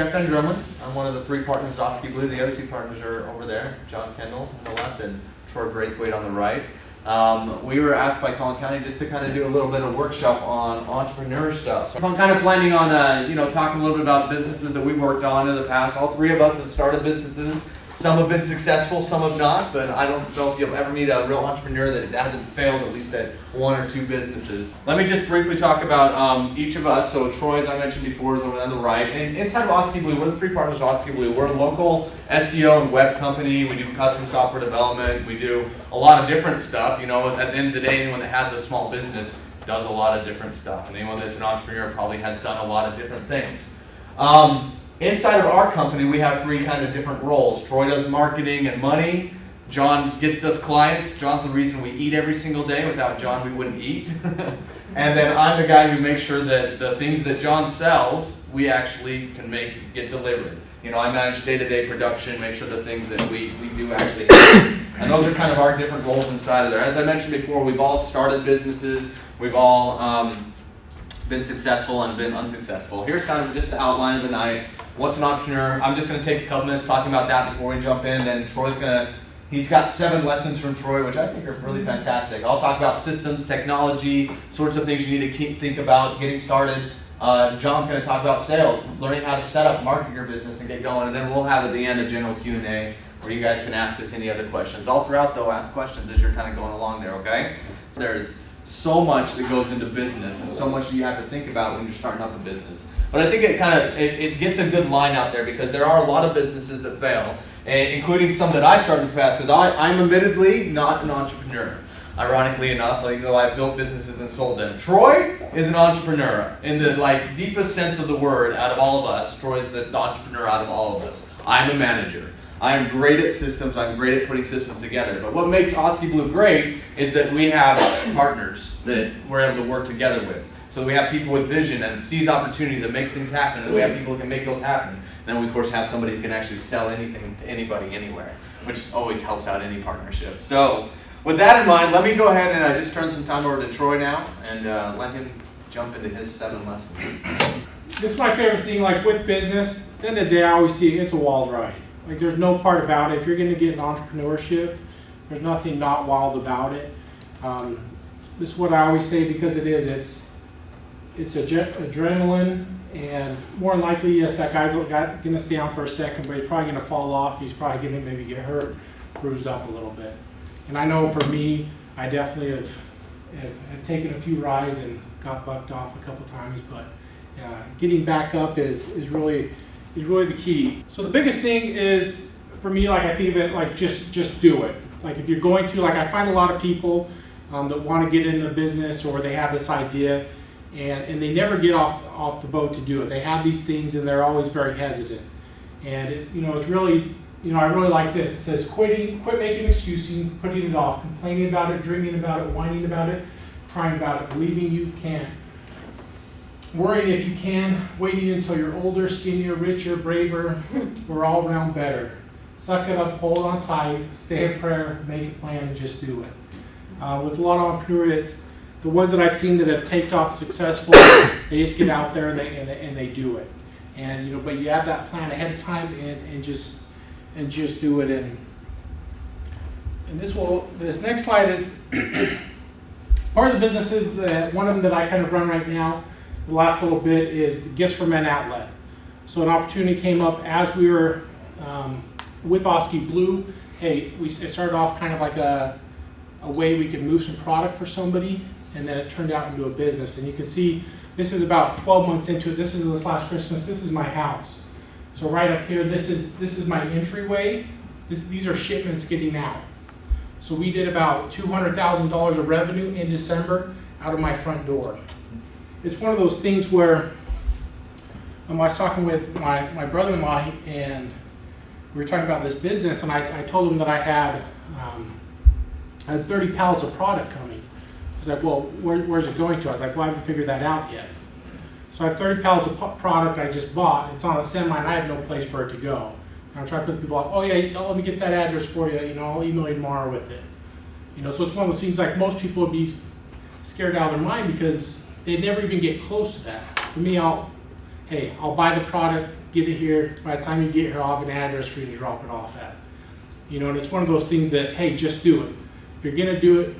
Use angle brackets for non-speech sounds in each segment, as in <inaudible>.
Jeff Van Drumlin. I'm one of the three partners at Oski Blue. The other two partners are over there, John Kendall on the left and Troy Braithwaite on the right. Um, we were asked by Collin County just to kind of do a little bit of workshop on entrepreneur stuff. So I'm kind of planning on, uh, you know, talking a little bit about businesses that we've worked on in the past. All three of us have started businesses. Some have been successful, some have not, but I don't know if you'll ever meet a real entrepreneur that hasn't failed at least at one or two businesses. Let me just briefly talk about um, each of us. So Troy, as I mentioned before, is over on the right. And inside of Oski Blue, we're the three partners of Oski Blue. We're a local SEO and web company. We do custom software development. We do a lot of different stuff. You know, at the end of the day, anyone that has a small business does a lot of different stuff. And anyone that's an entrepreneur probably has done a lot of different things. Um, Inside of our company, we have three kind of different roles. Troy does marketing and money. John gets us clients. John's the reason we eat every single day. Without John, we wouldn't eat. <laughs> and then I'm the guy who makes sure that the things that John sells, we actually can make get delivered. You know, I manage day-to-day production, make sure the things that we, we do actually. And those are kind of our different roles inside of there. As I mentioned before, we've all started businesses. We've all um, been successful and been unsuccessful. Here's kind of just the outline of the night. What's an entrepreneur? I'm just going to take a couple minutes talking about that before we jump in. Then Troy's going to, he's got seven lessons from Troy, which I think are really fantastic. I'll talk about systems, technology, sorts of things you need to keep, think about getting started. Uh, John's going to talk about sales, learning how to set up, market your business, and get going. And then we'll have at the end a general Q&A where you guys can ask us any other questions. All throughout, though, ask questions as you're kind of going along there, okay? There's so much that goes into business and so much you have to think about when you're starting up a business. But I think it kind of it, it, gets a good line out there because there are a lot of businesses that fail, eh, including some that I started the past. Because I'm admittedly not an entrepreneur. Ironically enough, like though I've built businesses and sold them. Troy is an entrepreneur in the like deepest sense of the word. Out of all of us, Troy is the entrepreneur out of all of us. I'm a manager. I am great at systems. I'm great at putting systems together. But what makes Oski Blue great is that we have partners that we're able to work together with. So we have people with vision and sees opportunities and makes things happen, and we have people who can make those happen. And then we of course have somebody who can actually sell anything to anybody anywhere, which always helps out any partnership. So with that in mind, let me go ahead and I just turn some time over to Troy now and uh, let him jump into his seven lessons. This is my favorite thing, like with business, at the end of the day, I always see it's a wild ride. Like there's no part about it. If you're gonna get an entrepreneurship, there's nothing not wild about it. Um, this is what I always say because it is, it's it's adrenaline, and more than likely, yes, that guy's gonna stay on for a second, but he's probably gonna fall off. He's probably gonna maybe get hurt, bruised up a little bit. And I know for me, I definitely have, have, have taken a few rides and got bucked off a couple times, but uh, getting back up is, is really is really the key. So the biggest thing is for me, like I think of it like just just do it. Like if you're going to, like I find a lot of people um, that want to get into business or they have this idea and, and they never get off, off the boat to do it. They have these things and they're always very hesitant. And it, you know, it's really, you know, I really like this. It says quitting, quit making excuses, putting it off, complaining about it, dreaming about it, whining about it, crying about it, believing you can. Worrying if you can, waiting until you're older, skinnier, richer, braver, or all around better. Suck it up, hold on tight, say a prayer, make a plan, and just do it. Uh, with a lot of entrepreneurs, the ones that I've seen that have taken off successfully, they just get out there and they, and they, and they do it. And you know, but you have that plan ahead of time and, and just and just do it. And and this will this next slide is <coughs> part of the businesses that one of them that I kind of run right now. The last little bit is Gifts for Men outlet. So an opportunity came up as we were um, with Oski Blue. Hey, we it started off kind of like a a way we could move some product for somebody and then it turned out into a business. And you can see this is about 12 months into it. This is this last Christmas. This is my house. So right up here, this is this is my entryway. This, these are shipments getting out. So we did about $200,000 of revenue in December out of my front door. It's one of those things where um, I was talking with my, my brother-in-law and we were talking about this business and I, I told him that I had, um, I had 30 pallets of product coming. He's like, well, where, where's it going to? I was like, well, I haven't figured that out yet. So I have 30 pallets of product I just bought. It's on a semi and I have no place for it to go. And I'm trying to put people off, oh yeah, let me get that address for you. You know, I'll email you tomorrow with it. You know, so it's one of those things like most people would be scared out of their mind because they never even get close to that. For me, I'll, hey, I'll buy the product, get it here, by the time you get here, I'll have an address for you to drop it off at. You know, and it's one of those things that, hey, just do it. If you're gonna do it,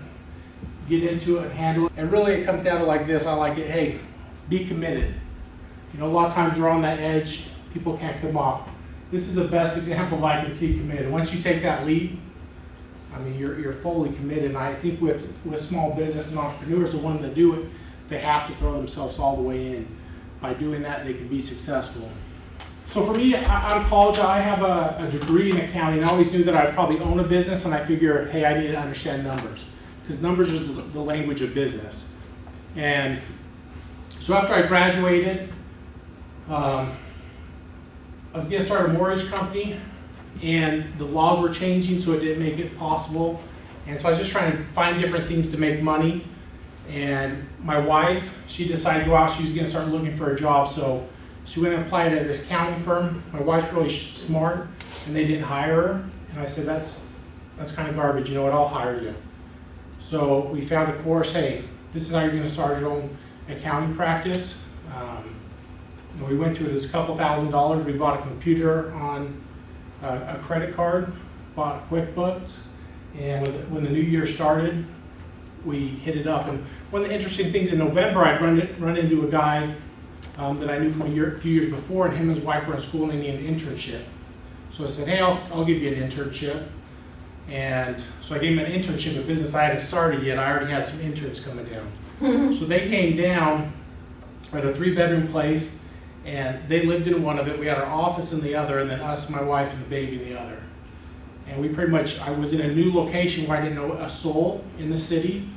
get into it, and handle it. And really, it comes down to like this, I like it, hey, be committed. You know, a lot of times we're on that edge, people can't come off. This is the best example I can see committed. Once you take that leap, I mean, you're, you're fully committed. And I think with, with small business and entrepreneurs, the ones that do it, they have to throw themselves all the way in. By doing that, they can be successful. So for me, I- out of college, I have a, a degree in accounting. I always knew that I'd probably own a business, and I figure, hey, I need to understand numbers because numbers is the- language of business. And so after I graduated, um, I was gonna start a mortgage company, and the laws were changing, so it didn't make it possible. And so I was just trying to find different things to make money. And my wife, she decided to go out, she was gonna start looking for a job, so she went and applied at this accounting firm. My wife's really smart, and they didn't hire her. And I said, that's, that's kind of garbage, you know what, I'll hire you. So we found a course, hey, this is how you're gonna start your own accounting practice. Um, and we went to it, it's a couple thousand dollars, we bought a computer on a, a credit card, bought QuickBooks, and when, the- when the new year started, we hit it up. And one of the interesting things, in November, I'd run, run into a guy um, that I knew from a year, a few years before, and him and his wife were in school and they needed an internship. So I said, hey, I'll, I'll give you an internship. And so I gave him an internship in business. I hadn't started yet. I already had some interns coming down. <laughs> So they came down at a three-bedroom place, and they lived in one of it. We had our office in the other, and then us, my wife, and the baby in the other. And we pretty much, I was in a new location where I didn't know a soul in the city.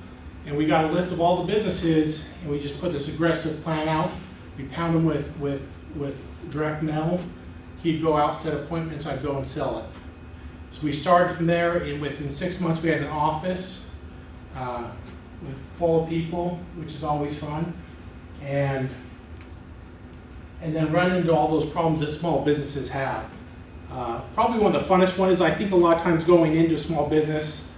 And we got a list of all the businesses, and we just put this aggressive plan out. We pound them with, with, with direct mail. He'd go out, set appointments, I'd go and sell it. So we started from there, and within six months, we had an office uh, with full of people, which is always fun. And, and then run into all those problems that small businesses have. Uh, Probably one of the funnest one is, I think a lot of times going into a small business,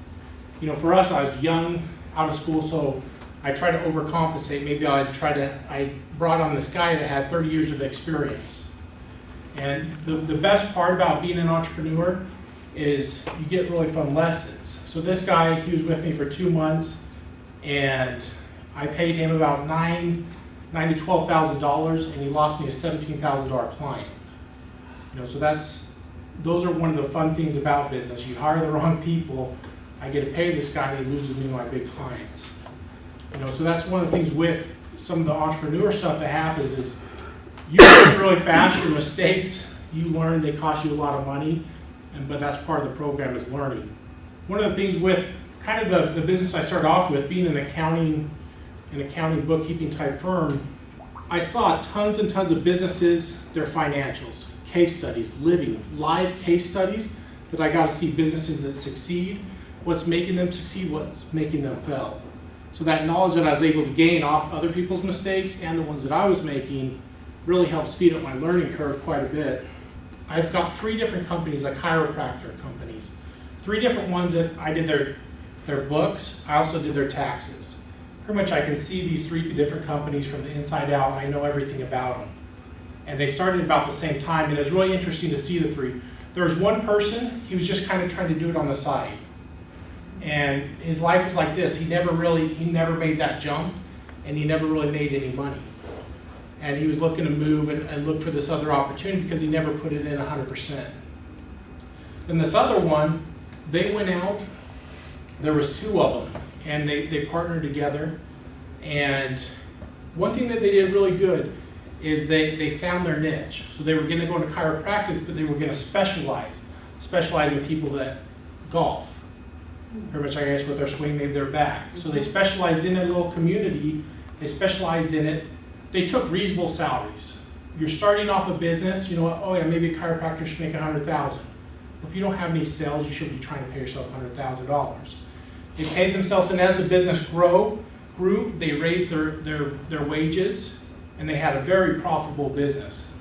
you know, for us, I was young, out of school, so I tried to overcompensate. Maybe I tried to, I brought on this guy that had 30 years of experience. And the, the best part about being an entrepreneur is you get really fun lessons. So this guy, he was with me for two months, and I paid him about nine, nine to twelve thousand dollars, and he lost me a seventeen thousand dollar client. You know, so that's, those are one of the fun things about business. You hire the wrong people, I get to pay this guy, and he loses me my big clients. You know, so that's one of the things with some of the entrepreneur stuff that happens is you learn really fast, your mistakes, you learn, they cost you a lot of money, and, but that's part of the program is learning. One of the things with kind of the, the business I started off with, being an accounting, an accounting bookkeeping type firm, I saw tons and tons of businesses, their financials, case studies, living, live case studies that I got to see businesses that succeed, what's making them succeed, what's making them fail. So that knowledge that I was able to gain off other people's mistakes and the ones that I was making really helped speed up my learning curve quite a bit. I've got three different companies, like chiropractor companies, three different ones that I did their, their books, I also did their taxes. Pretty much I can see these three different companies from the inside out, I know everything about them. And they started about the same time, and it was really interesting to see the three. There was one person, he was just kind of trying to do it on the side. And his life was like this, he never really, he never made that jump, and he never really made any money. And he was looking to move and, and look for this other opportunity because he never put it in hundred percent. Then this other one, they went out, there was two of them, and they, they partnered together. And one thing that they did really good is they, they found their niche. So they were gonna go into chiropractic, but they were gonna specialize, specialize in people that golf. Pretty much, I guess, with their swing, maybe their back. So they specialized in a little community, they specialized in it. They took reasonable salaries. You're starting off a business, you know oh yeah, maybe a chiropractor should make a hundred thousand. If you don't have any sales, you should be trying to pay yourself a hundred thousand dollars. They paid themselves, and as the business grow, grew, they raised their, their, their wages, and they had a very profitable business.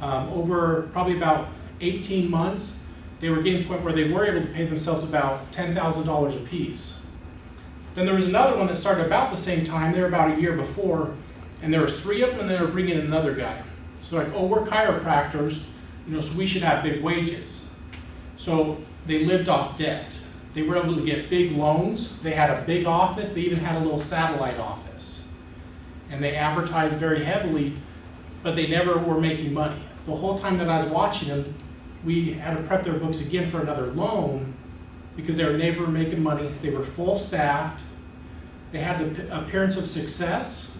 Um, over probably about eighteen months, they were getting to the point where they were able to pay themselves about ten thousand dollars apiece. Then there was another one that started about the same time, they were about a year before, and there was three of them, and they were bringing in another guy. So they're like, oh, we're chiropractors, you know, so we should have big wages. So they lived off debt. They were able to get big loans. They had a big office. They even had a little satellite office. And they advertised very heavily, but they never were making money. The whole time that I was watching them, we had to prep their books again for another loan because they were never making money. They were full staffed. They had the appearance of success,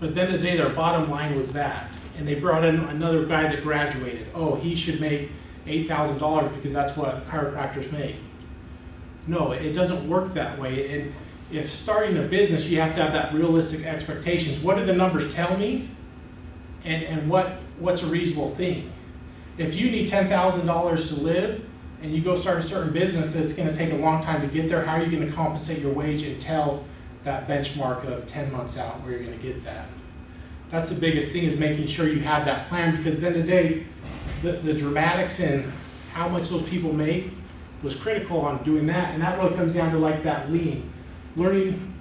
but then the day their bottom line was that. And they brought in another guy that graduated. Oh, he should make eight thousand dollars because that's what chiropractors make. No, it doesn't work that way. And if starting a business, you have to have that realistic expectations. What do the numbers tell me? And, and what, what's a reasonable thing? If you need ten thousand dollars to live and you go start a certain business that's gonna take a long time to get there, how are you gonna compensate your wage and tell that benchmark of ten months out where you're gonna get that? That's the biggest thing is making sure you have that plan because then today the, the dramatics and how much those people make was critical on doing that. And that really comes down to like that lean, learning,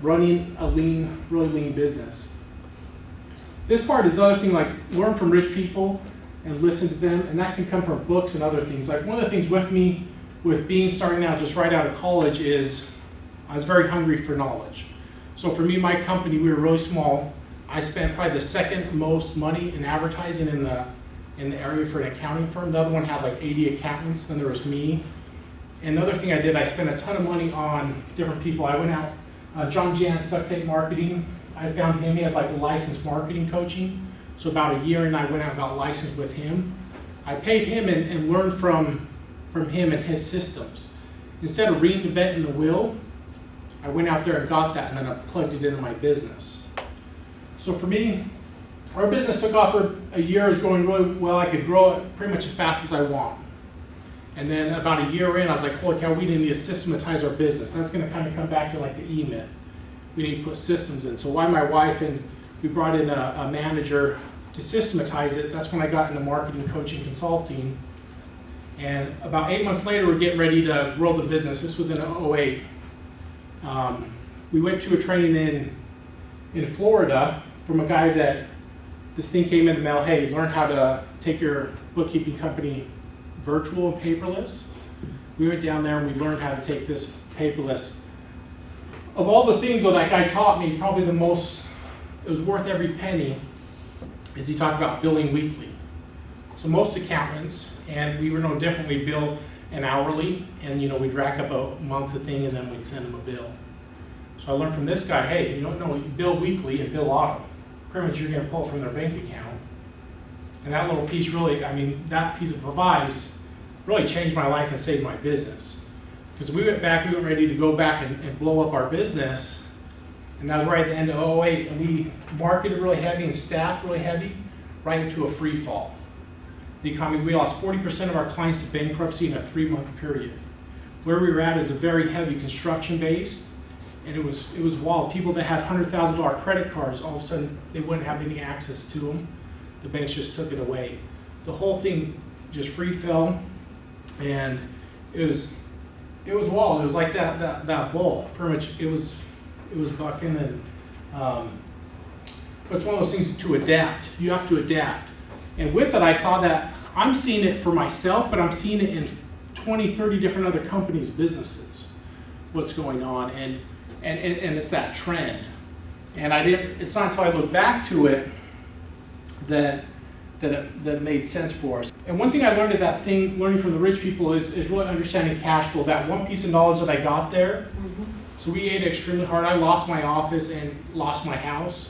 running a lean, really lean business. This part is the other thing, like learn from rich people and listen to them, and that can come from books and other things. Like one of the things with me, with being starting out just right out of college, is I was very hungry for knowledge. So for me, my company, we were really small. I spent probably the second most money in advertising in the in the area for an accounting firm. The other one had like 80 accountants. Then there was me. And the other thing I did, I spent a ton of money on different people. I went out, uh, John Jantsch, Duct Tape Marketing. I found him. He had like licensed marketing coaching. So about a year, and I went out and got licensed with him. I paid him and, and learned from from him and his systems. Instead of reinventing the wheel, I went out there and got that, and then I plugged it into my business. So for me, our business took off for a year, it was going really well. I could grow it pretty much as fast as I want. And then about a year in, I was like, holy cow, we need to systematize our business. That's going to kind of come back to like the E-Myth. We need to put systems in. So why my wife and we brought in a, a manager to systematize it. That's when I got into marketing, coaching, consulting. And about eight months later, we're getting ready to grow the business. This was in 08. Um, we went to a training in in Florida from a guy that this thing came in the mail. Hey, learn how to take your bookkeeping company virtual and paperless. We went down there and we learned how to take this paperless. Of all the things though that guy taught me, probably the most, it was worth every penny, is he talked about billing weekly. So most accountants, and we were no different, we bill an hourly, and you know, we'd rack up a month of thing and then we'd send them a bill. So I learned from this guy, hey, you don't know, you bill weekly and bill auto. Pretty much you're gonna pull from their bank account. And that little piece really, I mean, that piece of advice really changed my life and saved my business. Because we went back, we were ready to go back and, and blow up our business. And that was right at the end of 08, and we marketed really heavy and staffed really heavy, right into a free fall. The economy, we lost 40% of our clients to bankruptcy in a three month period. Where we were at is a very heavy construction base, and it was, it was wild. People that had $100,000 credit cards, all of a sudden, they wouldn't have any access to them. The banks just took it away. The whole thing just free fell, and it was, it was wild. It was like that, that, that bull. Pretty much, it was, it was bucking, and um, it's one of those things to adapt. You have to adapt. And with it, I saw that I'm seeing it for myself, but I'm seeing it in 20, 30 different other companies' businesses. What's going on, and and, and, and it's that trend. And I didn't. It's not until I look back to it that that it, that it made sense for us. And one thing I learned at that thing, learning from the rich people, is, is really understanding cash flow. That one piece of knowledge that I got there. So we ate extremely hard. I lost my office and lost my house.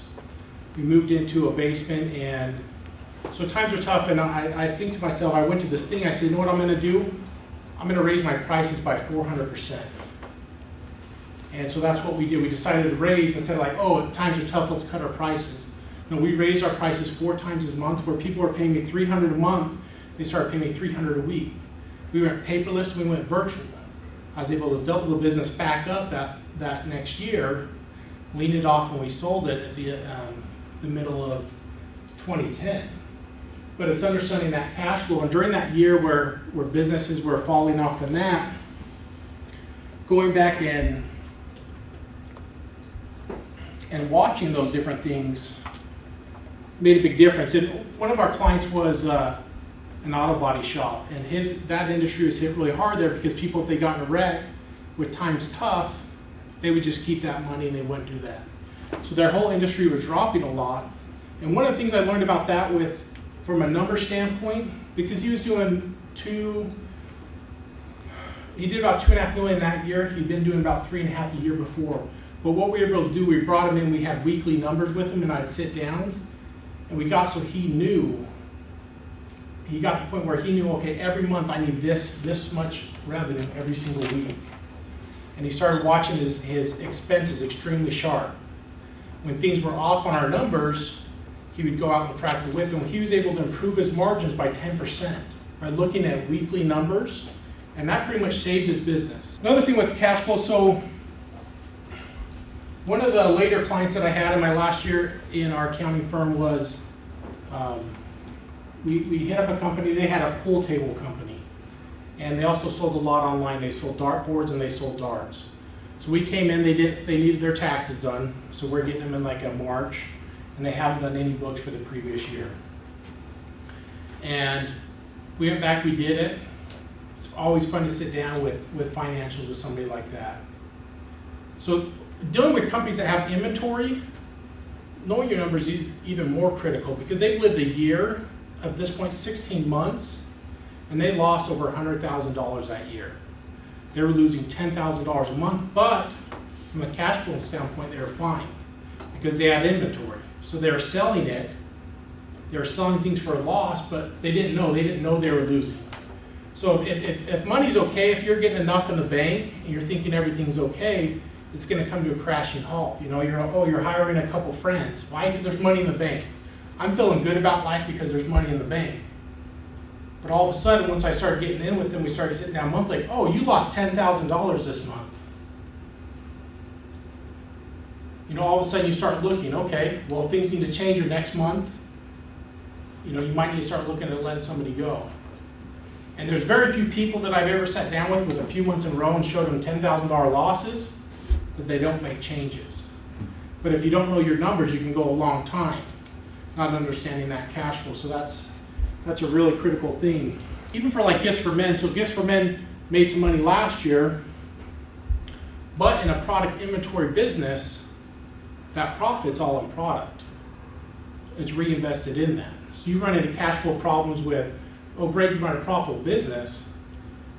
We moved into a basement, and so times are tough. And I, I think to myself, I went to this thing. I said, you know what I'm going to do? I'm going to raise my prices by 400 percent. And so that's what we did. We decided to raise instead of like, oh, times are tough, let's cut our prices. No, we raised our prices four times a month where people were paying me 300 a month, they started paying me 300 a week. We went paperless, we went virtual. I was able to double the business back up that, that next year, leaned it off when we sold it at the, um, the middle of 2010. But it's understanding that cash flow, and during that year where, where businesses were falling off the map, going back in and watching those different things, made a big difference. And one of our clients was uh, an auto body shop, and his that industry was hit really hard there because people, if they got in a wreck with times tough, they would just keep that money and they wouldn't do that. So their whole industry was dropping a lot. And one of the things I learned about that with, from a number standpoint, because he was doing two, he did about two and a half million that year. He'd been doing about three and a half the year before. But what we were able to do, we brought him in, we had weekly numbers with him, and I'd sit down, and we got so he knew. He got to the point where he knew, okay, every month I need this this much revenue every single week. And he started watching his, his expenses extremely sharp. When things were off on our numbers, he would go out and practice with them. He was able to improve his margins by 10% by looking at weekly numbers, and that pretty much saved his business. Another thing with cash flow, so one of the later clients that I had in my last year in our accounting firm was, um, we, we hit up a company, they had a pool table company. And they also sold a lot online, they sold dart boards and they sold darts. So we came in, they did, they needed their taxes done, so we're getting them in like a March, and they haven't done any books for the previous year. And we went back, we did it. It's always fun to sit down with, with financials with somebody like that. So dealing with companies that have inventory, knowing your numbers is even more critical because they've lived a year, at this point, 16 months, and they lost over $100,000 that year. They were losing $10,000 a month, but from a cash flow standpoint, they were fine because they had inventory. So they were selling it, they were selling things for a loss, but they didn't know, they didn't know they were losing. So if, if, if money's okay, if you're getting enough in the bank and you're thinking everything's okay, it's gonna come to a crashing halt. You know, you're, oh, you're hiring a couple friends. Why? Because there's money in the bank. I'm feeling good about life because there's money in the bank. But all of a sudden, once I started getting in with them, we started sitting down monthly, oh, you lost ten thousand dollars this month. You know, all of a sudden you start looking, okay, well, things need to change your next month. You know, you might need to start looking at letting somebody go. And there's very few people that I've ever sat down with with a few months in a row and showed them ten thousand dollar losses, that they don't make changes. But if you don't know your numbers, you can go a long time not understanding that cash flow. So that's that's a really critical thing. Even for like Gifts for Men, so Gifts for Men made some money last year, but in a product inventory business, that profit's all in product. It's reinvested in that. So you run into cash flow problems with, oh great, you run a profitable business,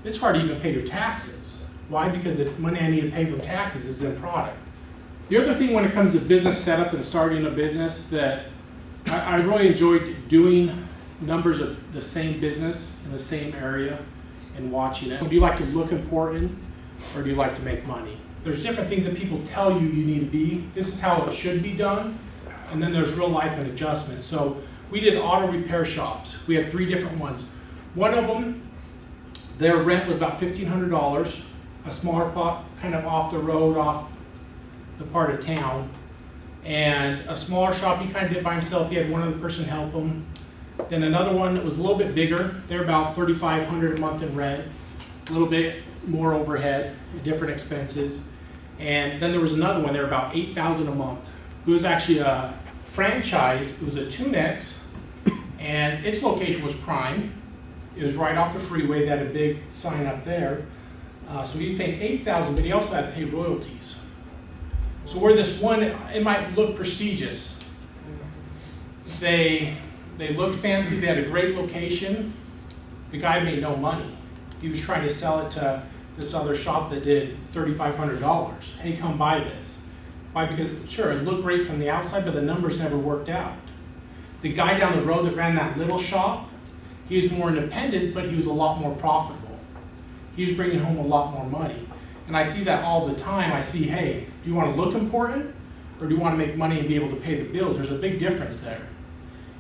it's hard to even pay your taxes. Why? Because the money I need to pay from taxes is in product. The other thing when it comes to business setup and starting a business that I, I really enjoyed doing numbers of the same business in the same area and watching it. Do you like to look important or do you like to make money? There's different things that people tell you you need to be. This is how it should be done. And then there's real life and adjustment. So we did auto repair shops. We had three different ones. One of them, their rent was about $1,500, a smaller plot, kind of off the road, off the part of town. And a smaller shop, he kind of did by himself. He had one other person help him. Then another one that was a little bit bigger. They're about 3,500 a month in rent, a little bit more overhead, different expenses. And then there was another one. They're about 8,000 a month. It was actually a franchise. It was a Tunex, and its location was prime. It was right off the freeway. They had a big sign up there. Uh, so he paying 8,000, but he also had to pay royalties. So where this one, it might look prestigious. They, they looked fancy, they had a great location. The guy made no money. He was trying to sell it to this other shop that did $3,500. Hey, come buy this. Why? Because, sure, it looked great from the outside, but the numbers never worked out. The guy down the road that ran that little shop, he was more independent, but he was a lot more profitable. He was bringing home a lot more money. And I see that all the time. I see, hey, do you want to look important or do you want to make money and be able to pay the bills? There's a big difference there.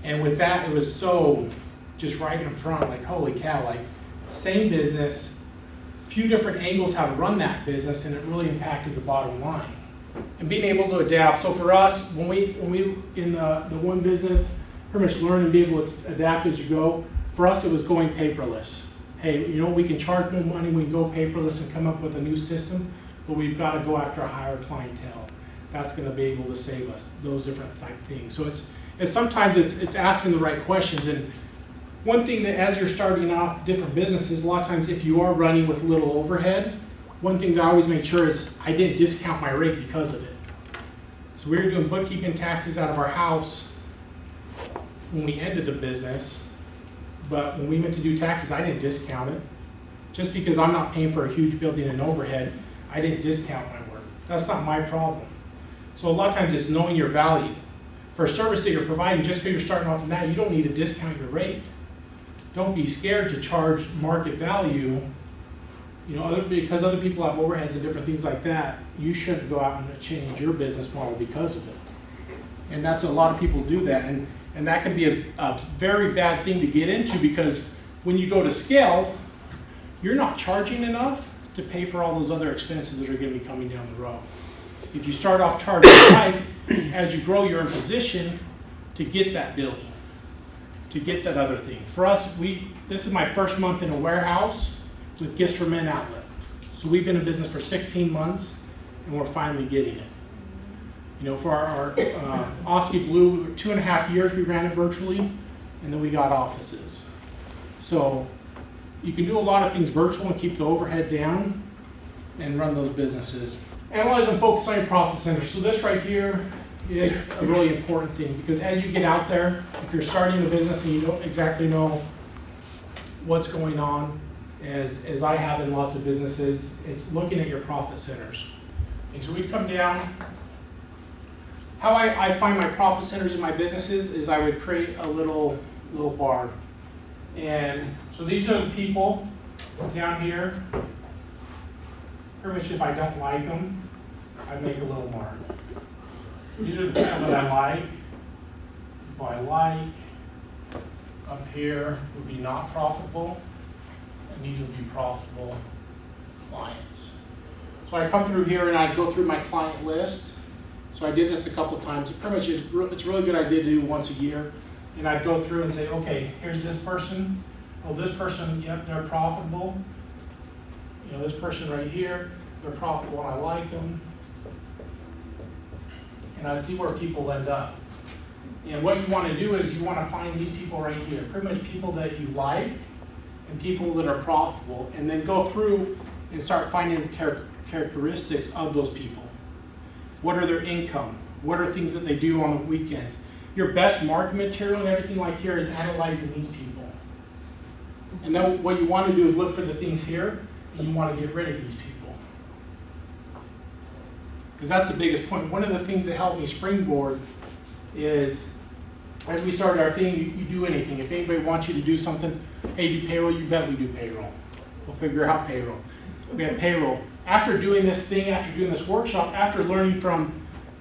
And with that, it was so just right in front, like, holy cow, like, same business, few different angles how to run that business, and it really impacted the bottom line. And being able to adapt. So for us, when we, when we, in the, the one business, pretty much learn and be able to adapt as you go. For us, it was going paperless hey, you know, we can charge more money, we can go paperless and come up with a new system, but we've got to go after a higher clientele. That's going to be able to save us, those different type things. So it's, is sometimes it's, it's asking the right questions. And one thing that as you're starting off different businesses, a lot of times if you are running with little overhead, one thing that I always make sure is I didn't discount my rate because of it. So we were doing bookkeeping taxes out of our house when we ended the business, but when we went to do taxes, I didn't discount it. Just because I'm not paying for a huge building and overhead, I didn't discount my work. That's not my problem. So a lot of times it's knowing your value. For a service that you're providing, just because you're starting off in that, you don't need to discount your rate. Don't be scared to charge market value. You know, other, because other people have overheads and different things like that, you shouldn't go out and change your business model because of it. And that's, a lot of people do that, and, and that can be a, a very bad thing to get into, because when you go to scale, you're not charging enough to pay for all those other expenses that are gonna be coming down the road. If you start off charging high, <coughs> as you grow, you're in position to get that building, to get that other thing. For us, we, this is my first month in a warehouse with Gifts for Men outlet. So we've been in business for sixteen months, and we're finally getting it. You know, for our, our, uh, Oski Blue, two and a half years we ran it virtually, and then we got offices. So, you can do a lot of things virtual and keep the overhead down and run those businesses. Analyze and focus on your profit centers. So this right here is a really important thing because as you get out there, if you're starting a business and you don't exactly know what's going on, as, as I have in lots of businesses, it's looking at your profit centers. And so we'd come down. How I, I find my profit centers in my businesses is I would create a little, little bar. And so these are the people down here. Pretty much if I don't like them, I make a little mark. These are the people that I like. People I like. Up here would be not profitable, and these would be profitable clients. So I come through here and I'd go through my client list. So I did this a couple times. Pretty much it's, re- it's a really good idea to do once a year. And I'd go through and say, okay, here's this person. Oh, this person, yep, they're profitable. You know, this person right here, they're profitable I like them. And I'd see where people end up. And what you want to do is you want to find these people right here, pretty much people that you like and people that are profitable, and then go through and start finding the char- characteristics of those people. What are their income? What are things that they do on the weekends? Your best market material and everything like here is analyzing these people. And then what you want to do is look for the things here, and you want to get rid of these people. Because that's the biggest point. One of the things that helped me springboard is, as we started our thing, you, you do anything. If anybody wants you to do something, hey, do payroll, you bet we do payroll. We'll figure out payroll. We have payroll. After doing this thing, after doing this workshop, after learning from,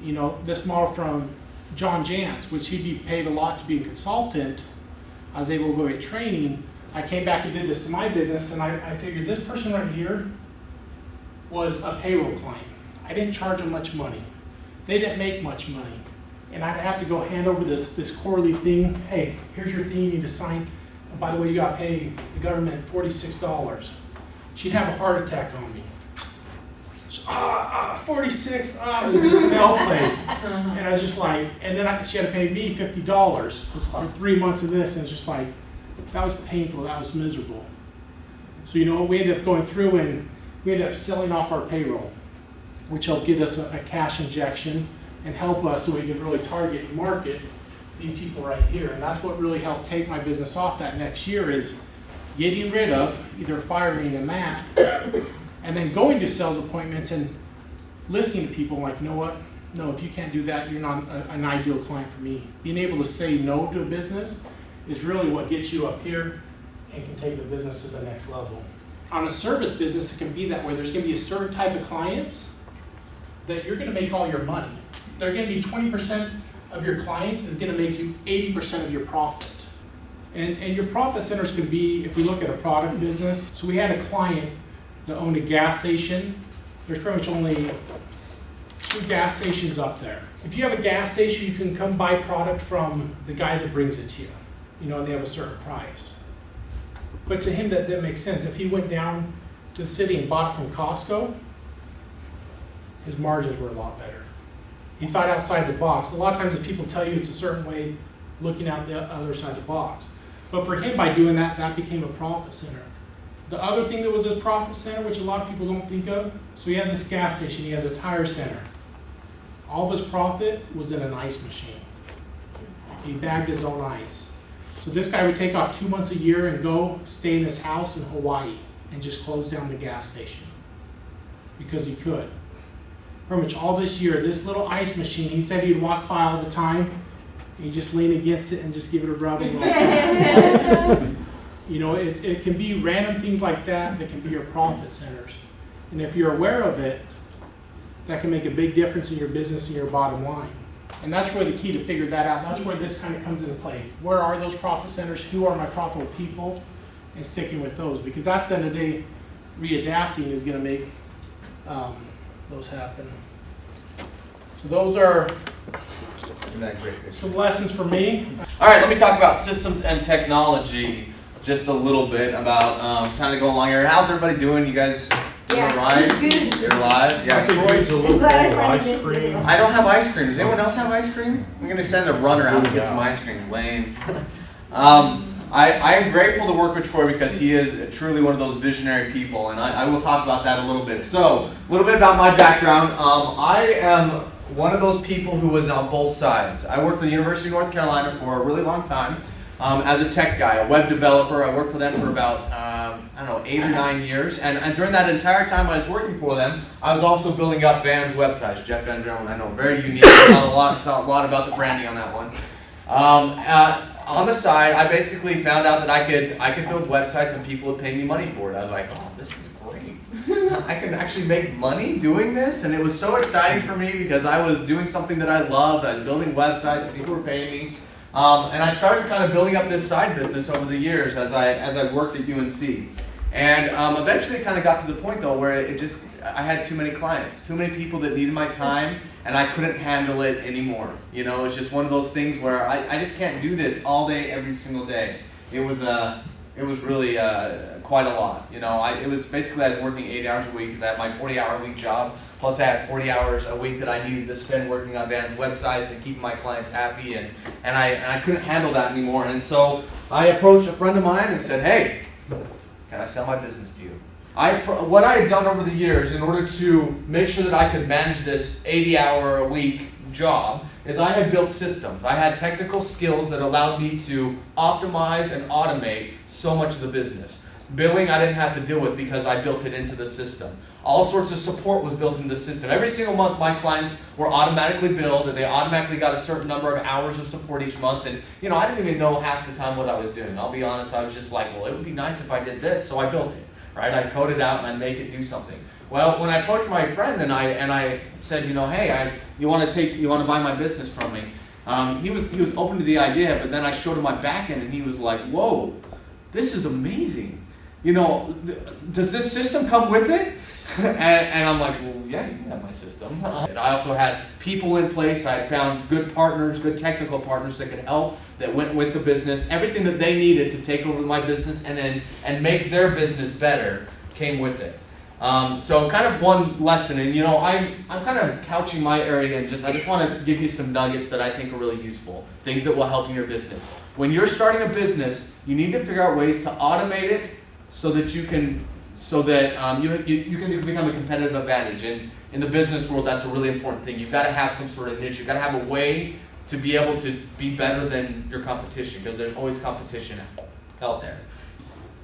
you know, this model from John Jantsch, which he'd be paid a lot to be a consultant, I was able to go get training. I came back and did this to my business, and I, I figured this person right here was a payroll client. I didn't charge them much money. They didn't make much money. And I'd have to go hand over this, this quarterly thing. Hey, here's your thing you need to sign. By the way, you got to pay the government forty-six dollars. She'd have a heart attack on me. So, ah, ah, forty-six, ah, it was this mail place. And I was just like, and then I, she had to pay me fifty dollars for three months of this, and it's just like, that was painful, that was miserable. So you know what, we ended up going through and we ended up selling off our payroll, which helped get us a, a cash injection and help us so we could really target and market these people right here. And that's what really helped take my business off that next year is getting rid of, either firing a Matt, and then going to sales appointments and listening to people like, you know what? No, if you can't do that, you're not a, an ideal client for me. Being able to say no to a business is really what gets you up here and can take the business to the next level. On a service business, it can be that way. There's gonna be a certain type of clients that you're gonna make all your money. They're gonna be twenty percent of your clients is gonna make you eighty percent of your profit. And, and your profit centers can be, if we look at a product business, so we had a client that owned a gas station. There's pretty much only two gas stations up there. If you have a gas station, you can come buy product from the guy that brings it to you. You know, and they have a certain price. But to him, that didn't make sense. If he went down to the city and bought it from Costco, his margins were a lot better. He thought outside the box. A lot of times if people tell you it's a certain way, looking out the other side of the box. But for him, by doing that, that became a profit center. The other thing that was his profit center, which a lot of people don't think of, so he has this gas station, he has a tire center. All of his profit was in an ice machine. He bagged his own ice. So this guy would take off two months a year and go stay in his house in Hawaii and just close down the gas station. Because he could. Pretty much all this year, this little ice machine, he said he'd walk by all the time. He'd just lean against it and just give it a rub. and. <laughs> You know, it, it can be random things like that that can be your profit centers. And if you're aware of it, that can make a big difference in your business and your bottom line. And that's really the key to figure that out. That's where this kind of comes into play. Where are those profit centers? Who are my profitable people? And sticking with those, because that's the end of the day, readapting is gonna make, um, those happen. So those are Isn't that great? some lessons for me. All right, let me talk about systems and technology just a little bit about um, kind of going along here. How's everybody doing? You guys doing Yeah, all right? good. You're live? Yeah. Troy's a little Glad full of I ice cream. I don't have ice cream. Does anyone else have ice cream? I'm gonna send a runner out to get some ice cream. Lame. Um, I, I am grateful to work with Troy because he is truly one of those visionary people, and I, I will talk about that a little bit. So, a little bit about my background. Um, I am one of those people who was on both sides. I worked for the University of North Carolina for a really long time um, as a tech guy, a web developer. I worked for them for about um, I don't know eight or nine years, and, and during that entire time I was working for them, I was also building up Van's websites. Jeff Van Drone, I know, very unique. A lot, a lot about the branding on that one. Um, uh, on the side, I basically found out that I could I could build websites and people would pay me money for it. I was like, oh, this is great. <laughs> I can actually make money doing this, and it was so exciting for me because I was doing something that I loved. I was building websites, and people were paying me. Um, and I started kind of building up this side business over the years as I as I worked at UNC. And um, eventually, it kind of got to the point though where it just I had too many clients, too many people that needed my time, and I couldn't handle it anymore. You know, it's just one of those things where I, I just can't do this all day, every single day. It was uh, it was really uh, quite a lot. You know, I, it was basically I was working eight hours a week because I had my 40 hour a week job. Plus, I had 40 hours a week that I needed to spend working on Van's websites and keeping my clients happy, and, and, I, and I couldn't handle that anymore. And so I approached a friend of mine and said, Hey, can I sell my business to you? I, what I had done over the years in order to make sure that I could manage this 80 hour a week job is I had built systems. I had technical skills that allowed me to optimize and automate so much of the business. Billing I didn't have to deal with because I built it into the system. All sorts of support was built into the system. Every single month my clients were automatically billed and they automatically got a certain number of hours of support each month and you know I didn't even know half the time what I was doing. I'll be honest, I was just like, well it would be nice if I did this, so I built it. Right? I code it out and I make it do something. Well, when I approached my friend and I and I said, you know, hey, I, you want to take, you want to buy my business from me? Um, he was he was open to the idea, but then I showed him my back end and he was like, whoa, this is amazing. You know, does this system come with it? <laughs> and, and I'm like, well, yeah, you can have my system. And I also had people in place. I found good partners, good technical partners that could help, that went with the business. Everything that they needed to take over my business and then and make their business better came with it. Um, so kind of one lesson, and you know, I'm I'm kind of couching my area and just I just want to give you some nuggets that I think are really useful, things that will help in your business. When you're starting a business, you need to figure out ways to automate it so that you can so that um, you, you you can become a competitive advantage. And in the business world, that's a really important thing. You've got to have some sort of niche. You've got to have a way to be able to be better than your competition because there's always competition out there.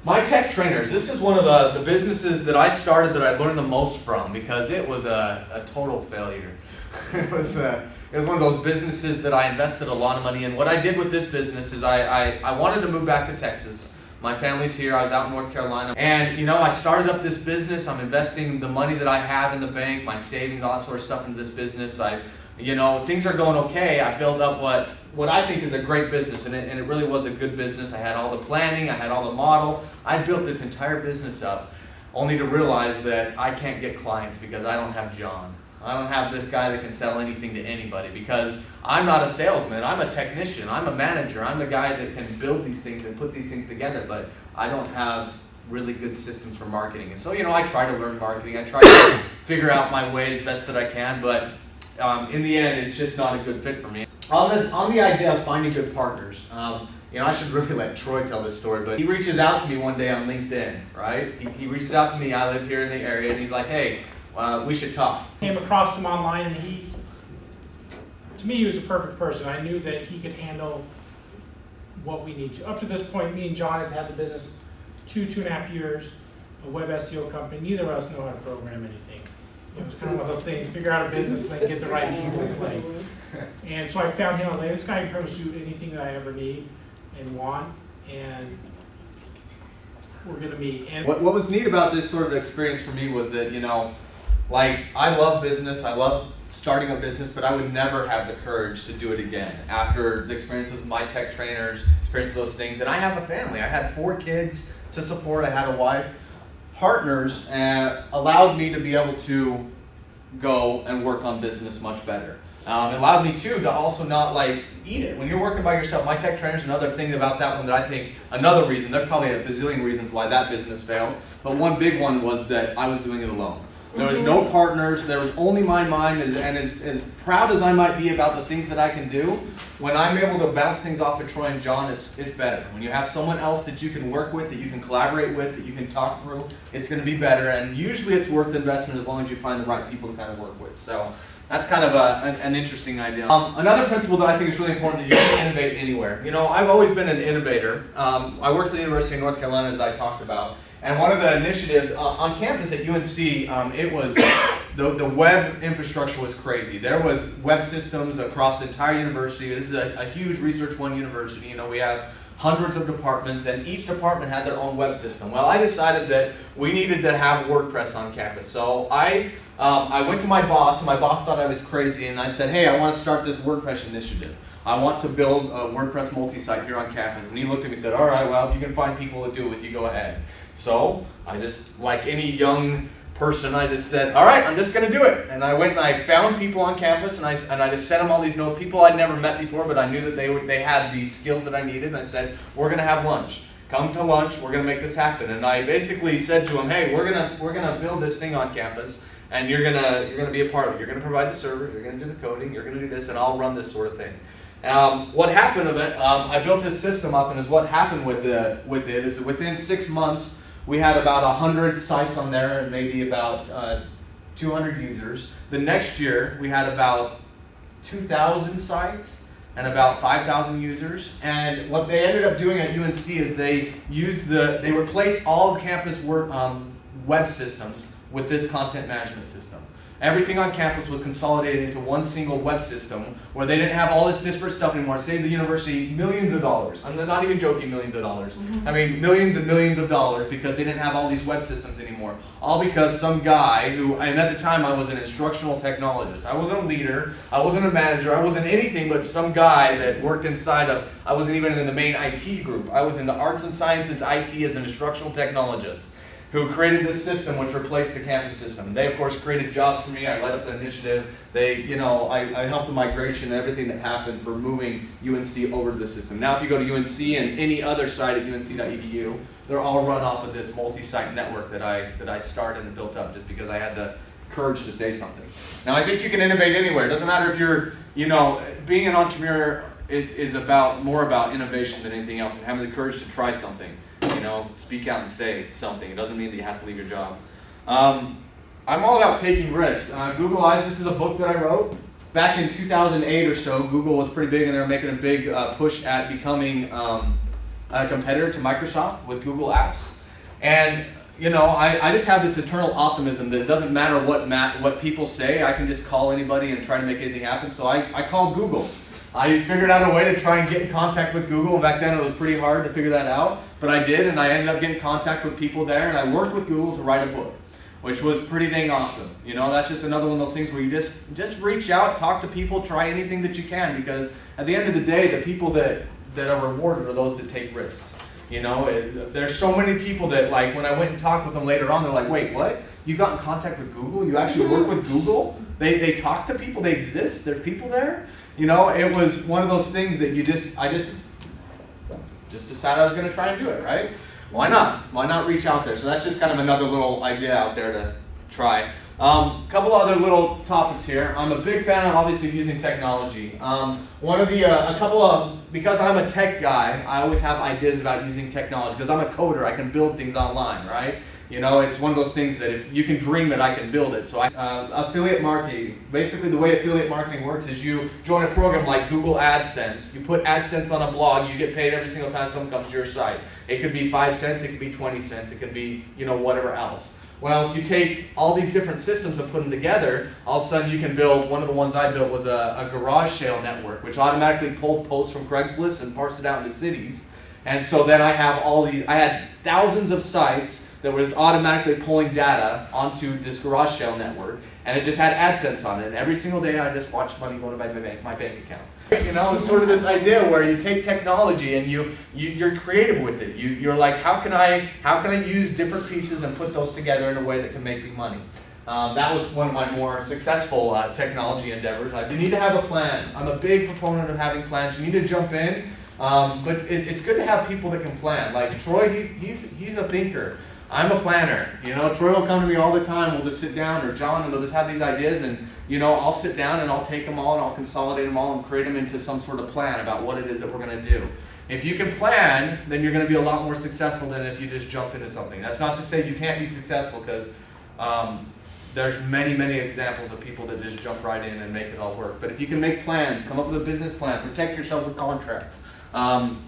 My tech trainers, this is one of the, the businesses that I started that I learned the most from because it was a, a total failure. <laughs> it, was uh it was one of those businesses that I invested a lot of money in. What I did with this business is I, I, I wanted to move back to Texas. My family's here, I was out in North Carolina. And you know, I started up this business. I'm investing the money that I have in the bank, my savings, all that sort of stuff into this business. I you know, things are going okay. I built up what what I think is a great business, and it, and it really was a good business. I had all the planning, I had all the model. I built this entire business up, only to realize that I can't get clients because I don't have John. I don't have this guy that can sell anything to anybody because I'm not a salesman. I'm a technician. I'm a manager. I'm the guy that can build these things and put these things together, but I don't have really good systems for marketing. And so, you know, I try to learn marketing. I try to <coughs> figure out my way as best that I can, but um, in the end, it's just not a good fit for me. On this, on the idea of finding good partners, um, you know, I should <laughs> really let Troy tell this story, but he reaches out to me one day on LinkedIn, right? He, he reaches out to me. I live here in the area, and he's like, "Hey, uh, we should talk." Came across him online and he, to me, he was a perfect person. I knew that he could handle what we need to. Up to this point, me and John had had the business two, two and a half years, a web SEO company. Neither of us know how to program anything. It was kind of one of those things, figure out a business and then get the right people in place. And so I found him, I was like, this guy can pretty much do anything that I ever need and want, and we're gonna meet. And What, what was neat about this sort of experience for me was that, you know, like, I love business, I love starting a business, but I would never have the courage to do it again after the experiences with my tech trainers, experience of those things. And I have a family, I had four kids to support, I had a wife. Partners uh, allowed me to be able to go and work on business much better. Um, it allowed me too to also not like eat it. When you're working by yourself, my tech trainers, another thing about that one that I think, another reason, there's probably a bazillion reasons why that business failed, but one big one was that I was doing it alone. There was no partners, there was only my mind, and, as, as proud as I might be about the things that I can do, when I'm able to bounce things off of Troy and John, it's, it's better. When you have someone else that you can work with, that you can collaborate with, that you can talk through, it's going to be better. And usually it's worth the investment as long as you find the right people to kind of work with. So that's kind of a, an, an interesting idea. Um, another principle that I think is really important is you can innovate anywhere. You know, I've always been an innovator. Um, I worked for the University of North Carolina, as I talked about. And one of the initiatives uh, on campus at UNC, um, it was <coughs> the, the web infrastructure was crazy. There was web systems across the entire university. This is a, a huge Research One university. You know, we have hundreds of departments, and each department had their own web system. Well, I decided that we needed to have WordPress on campus. So I, um, I went to my boss, and my boss thought I was crazy, and I said, hey, I want to start this WordPress initiative. I want to build a WordPress multi-site here on campus. And he looked at me and said, all right, well, if you can find people to do it with you, go ahead. So I just, like any young person, I just said, all right, I'm just going to do it. And I went and I found people on campus, and I, and I just sent them all these notes. People I'd never met before, but I knew that they, they had the skills that I needed. And I said, we're going to have lunch. Come to lunch. We're going to make this happen. And I basically said to them, hey, we're going to we're gonna build this thing on campus, and you're going to you're gonna be a part of it. You're going to provide the server. You're going to do the coding. You're going to do this, and I'll run this sort of thing. Um, what happened of it, um, I built this system up, and is what happened with it, with it is within six months, we had about 100 sites on there and maybe about uh, 200 users. The next year, we had about 2,000 sites and about 5,000 users. And what they ended up doing at UNC is they used the, they replaced all campus work, um, web systems with this content management system. Everything on campus was consolidated into one single web system where they didn't have all this disparate stuff anymore. Saved the university millions of dollars. I'm not even joking, millions of dollars. I mean, millions and millions of dollars because they didn't have all these web systems anymore. All because some guy who, and at the time I was an instructional technologist. I wasn't a leader, I wasn't a manager, I wasn't anything but some guy that worked inside of, I wasn't even in the main IT group. I was in the arts and sciences IT as an instructional technologist who created this system which replaced the campus system. They, of course, created jobs for me. I led up the initiative. They, you know, I, I helped the migration and everything that happened for moving UNC over to the system. Now, if you go to UNC and any other site at unc.edu, they're all run off of this multi-site network that I, that I started and built up just because I had the courage to say something. Now, I think you can innovate anywhere. It doesn't matter if you're, you know, being an entrepreneur is about more about innovation than anything else and having the courage to try something you know, speak out and say something. It doesn't mean that you have to leave your job. Um, I'm all about taking risks. Uh, Google Eyes, this is a book that I wrote. Back in 2008 or so, Google was pretty big and they were making a big uh, push at becoming um, a competitor to Microsoft with Google Apps. And you know, I, I just have this eternal optimism that it doesn't matter what what people say, I can just call anybody and try to make anything happen. So I, I called Google. I figured out a way to try and get in contact with Google. and Back then it was pretty hard to figure that out, but I did, and I ended up getting in contact with people there, and I worked with Google to write a book, which was pretty dang awesome. You know, that's just another one of those things where you just just reach out, talk to people, try anything that you can, because at the end of the day, the people that that are rewarded are those that take risks. You know, it, there's so many people that like when I went and talked with them later on, they're like, wait, what? You got in contact with Google? You actually work with Google? They, they talk to people, they exist, there's people there? You know, it was one of those things that you just, I just, just decided I was gonna try and do it, right? Why not? Why not reach out there? So that's just kind of another little idea out there to try. Um, couple other little topics here. I'm a big fan of obviously using technology. Um, one of the, uh, a couple of, because I'm a tech guy, I always have ideas about using technology. Because I'm a coder, I can build things online, right? You know, it's one of those things that if you can dream it, I can build it. So I, uh, affiliate marketing, basically the way affiliate marketing works is you join a program like Google AdSense. You put AdSense on a blog, you get paid every single time someone comes to your site. It could be five cents, it could be 20 cents, it could be, you know, whatever else. Well, if you take all these different systems and put them together, all of a sudden you can build, one of the ones I built was a, a garage sale network, which automatically pulled posts from Craigslist and parsed it out into cities. And so then I have all the, I had thousands of sites that was automatically pulling data onto this garage sale network, and it just had AdSense on it. And every single day I just watched money go to my bank, my bank account. You know, it's sort of this idea where you take technology and you, you you're creative with it. You you're like, how can I how can I use different pieces and put those together in a way that can make me money? Um, that was one of my more successful uh, technology endeavors. I, you need to have a plan. I'm a big proponent of having plans. You need to jump in, um, but it, it's good to have people that can plan. Like Troy, he's he's he's a thinker. I'm a planner. You know, Troy will come to me all the time. We'll just sit down, or John, and they'll just have these ideas, and you know, I'll sit down and I'll take them all and I'll consolidate them all and create them into some sort of plan about what it is that we're going to do. If you can plan, then you're going to be a lot more successful than if you just jump into something. That's not to say you can't be successful, because um, there's many, many examples of people that just jump right in and make it all work. But if you can make plans, come up with a business plan, protect yourself with contracts. Um,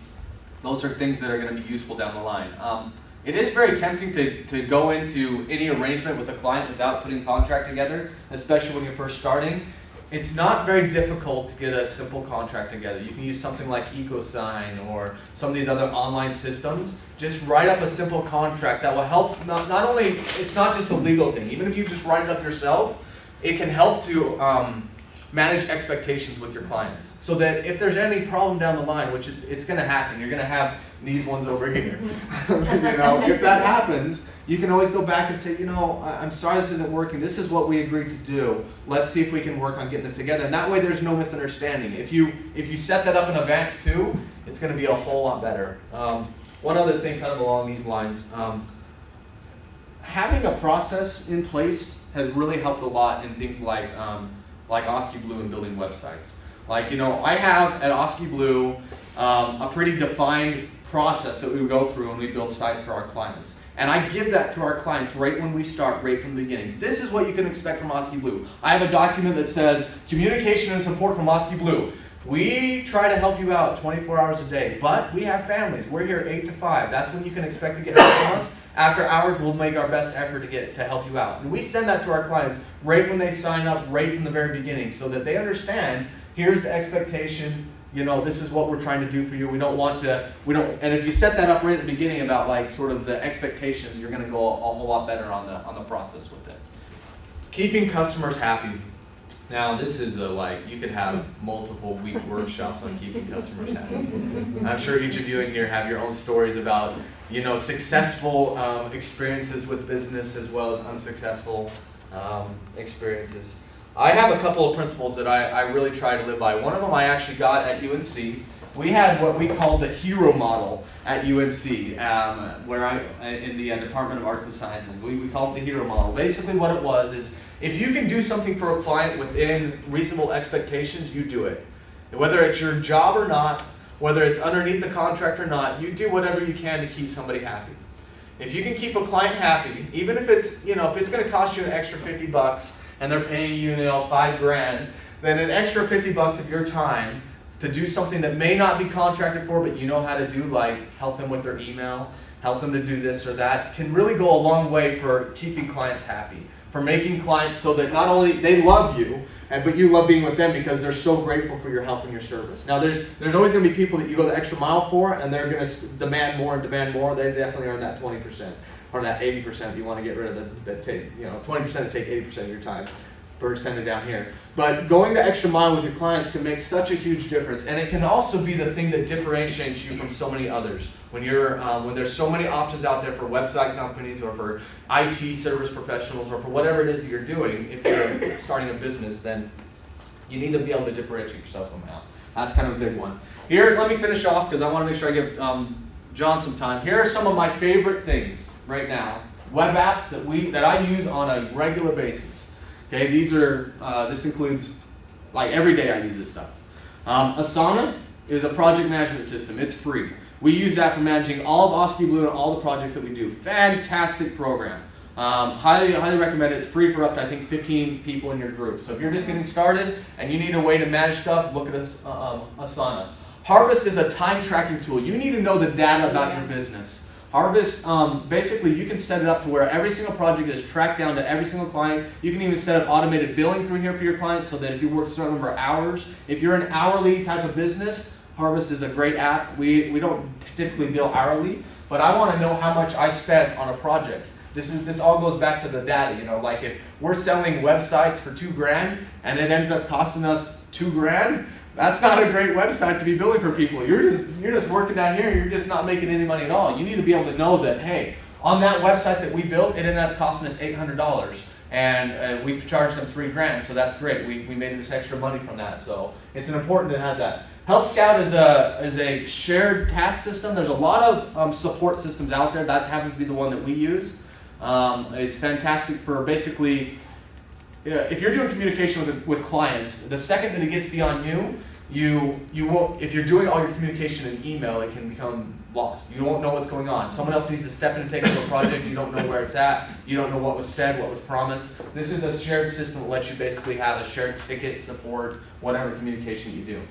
those are things that are going to be useful down the line. Um, it is very tempting to, to go into any arrangement with a client without putting contract together, especially when you're first starting. It's not very difficult to get a simple contract together. You can use something like EchoSign or some of these other online systems. Just write up a simple contract that will help, not, not only, it's not just a legal thing, even if you just write it up yourself, it can help to um, manage expectations with your clients. So that if there's any problem down the line, which is, it's gonna happen, you're gonna have these ones over here. <laughs> <laughs> you know, if that happens, you can always go back and say, you know, I- I'm sorry this isn't working. This is what we agreed to do. Let's see if we can work on getting this together. And that way there's no misunderstanding. If you if you set that up in advance too, it's gonna be a whole lot better. Um, one other thing kind of along these lines, um, having a process in place has really helped a lot in things like um, like Oski Blue and building websites. Like, you know, I have at Oski Blue um, a pretty defined process that we go through when we build sites for our clients. And I give that to our clients right when we start, right from the beginning. This is what you can expect from Oski Blue. I have a document that says communication and support from Oski Blue. We try to help you out 24 hours a day, but we have families. We're here 8 to 5. That's when you can expect to get help from us. After hours, we'll make our best effort to get to help you out. And we send that to our clients right when they sign up, right from the very beginning, so that they understand here's the expectation, you know, this is what we're trying to do for you. We don't want to, we don't, and if you set that up right at the beginning about like sort of the expectations, you're gonna go a, a whole lot better on the, on the process with it. Keeping customers happy. Now, this is a like, you could have multiple week workshops on keeping customers happy. I'm sure each of you in here have your own stories about, you know, successful um, experiences with business as well as unsuccessful um, experiences. I have a couple of principles that I, I really try to live by. One of them I actually got at UNC. We had what we called the hero model at UNC, um, where I, in the uh, Department of Arts and Sciences. We, we called it the hero model. Basically what it was is, if you can do something for a client within reasonable expectations, you do it. Whether it's your job or not, whether it's underneath the contract or not, you do whatever you can to keep somebody happy. If you can keep a client happy, even if it's, you know, if it's going to cost you an extra 50 bucks and they're paying you, you know, 5 grand, then an extra 50 bucks of your time to do something that may not be contracted for, but you know how to do, like help them with their email, help them to do this or that, can really go a long way for keeping clients happy for making clients so that not only they love you, but you love being with them because they're so grateful for your help and your service. Now there's there's always going to be people that you go the extra mile for, and they're going to demand more and demand more. They definitely earn that 20% or that 80%. You want to get rid of the, the take you know 20% to take 80% of your time bird sending down here. But going the extra mile with your clients can make such a huge difference, and it can also be the thing that differentiates you from so many others. When you're um, when there's so many options out there for website companies or for IT service professionals or for whatever it is that you're doing, if you're starting a business, then you need to be able to differentiate yourself somehow. That's kind of a big one. Here, let me finish off because I want to make sure I give um, John some time. Here are some of my favorite things right now web apps that we that I use on a regular basis. Okay, these are uh, this includes like every day I use this stuff. Um, Asana is a project management system. It's free. We use that for managing all of Oski Blue and all the projects that we do. Fantastic program. Um, highly, highly recommend it. It's free for up to I think 15 people in your group. So if you're just getting started and you need a way to manage stuff, look at As- um, Asana. Harvest is a time tracking tool. You need to know the data about your business. Harvest, um, basically, you can set it up to where every single project is tracked down to every single client. You can even set up automated billing through here for your clients so that if you work a certain number of hours, if you're an hourly type of business, Harvest is a great app. We, we don't typically bill hourly, but I want to know how much I spent on a project. This is this all goes back to the data, you know, like if we're selling websites for two grand and it ends up costing us two grand, that's not a great website to be billing for people. You're just you're just working down here, you're just not making any money at all. You need to be able to know that hey, on that website that we built, it ended up costing us eight hundred dollars. And uh, we charged them three grand, so that's great. We, we made this extra money from that, so it's important to have that. Help Scout is a is a shared task system. There's a lot of um, support systems out there. That happens to be the one that we use. Um, it's fantastic for basically if you're doing communication with with clients, the second that it gets beyond you, you you won't. If you're doing all your communication in email, it can become lost. You won't know what's going on. Someone else needs to step in and take over a project. You don't know where it's at. You don't know what was said, what was promised. This is a shared system that lets you basically have a shared ticket, support, whatever communication you do.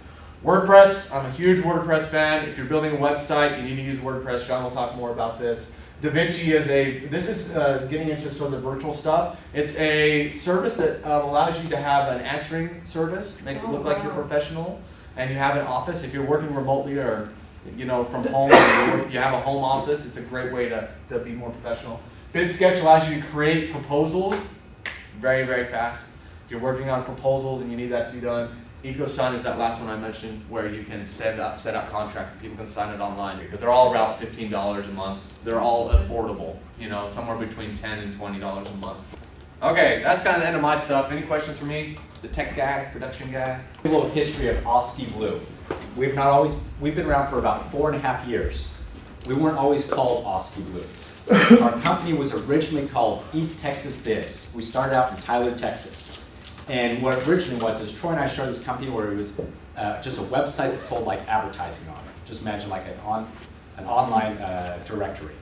WordPress, I'm a huge WordPress fan. If you're building a website, you need to use WordPress. John will talk more about this. DaVinci is a, this is uh, getting into sort of the virtual stuff. It's a service that um, allows you to have an answering service, makes it look like you're professional, and you have an office. If you're working remotely or, you know, from home, you have a home office, it's a great way to, to be more professional. BidSketch allows you to create proposals very, very fast. If you're working on proposals and you need that to be done, EchoSign is that last one I mentioned where you can set up, set up contracts and people can sign it online. But they're all around fifteen dollars a month. They're all affordable, you know, somewhere between 10 and twenty dollars a month. Okay, that's kind of the end of my stuff. Any questions for me? The tech guy, production guy? A little history of Oski Blue. We've not always, we've been around for about four and a half years. We weren't always called Oski Blue. Our company was originally called East Texas Biz. We started out in Tyler, Texas. And what originally was is Troy and I started this company where it was uh, just a website that sold like advertising on it. Just imagine like an on, an online uh, directory.